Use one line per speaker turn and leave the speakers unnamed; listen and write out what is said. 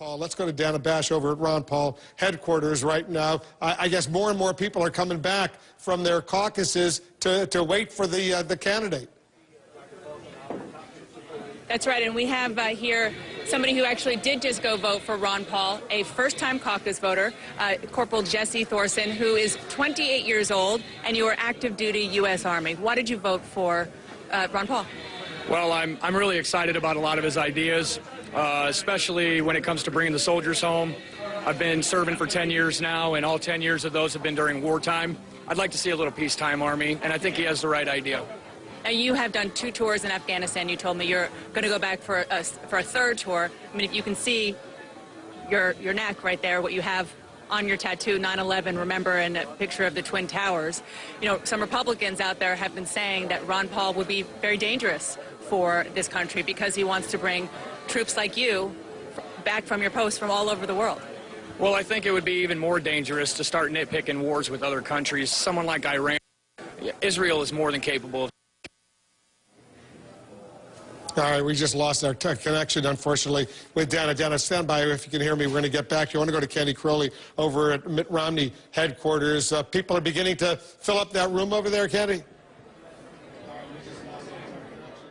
Paul, let's go to Dana Bash over at Ron Paul headquarters right now. I, I guess more and more people are coming back from their caucuses to, to wait for the, uh, the candidate.
That's right, and we have uh, here somebody who actually did just go vote for Ron Paul, a first-time caucus voter, uh, Corporal Jesse Thorsen, who is 28 years old, and you are active duty U.S. Army. Why did you vote for uh, Ron Paul?
Well, I'm, I'm really excited about a lot of his ideas, uh, especially when it comes to bringing the soldiers home. I've been serving for 10 years now, and all 10 years of those have been during wartime. I'd like to see a little peacetime army, and I think he has the right idea.
Now, you have done two tours in Afghanistan. You told me you're going to go back for a, for a third tour. I mean, if you can see your, your neck right there, what you have on your tattoo, 9-11, remember, and a picture of the Twin Towers. You know, some Republicans out there have been saying that Ron Paul would be very dangerous for this country because he wants to bring troops like you back from your posts from all over the world.
Well, I think it would be even more dangerous to start nitpicking wars with other countries. Someone like Iran, Israel is more than capable of
All right, we just lost our connection, unfortunately, with Dana. Dana, stand by if you can hear me. We're going to get back. You want to go to Candy Crowley over at Mitt Romney headquarters. Uh, people are beginning to fill up that room over there, Candy?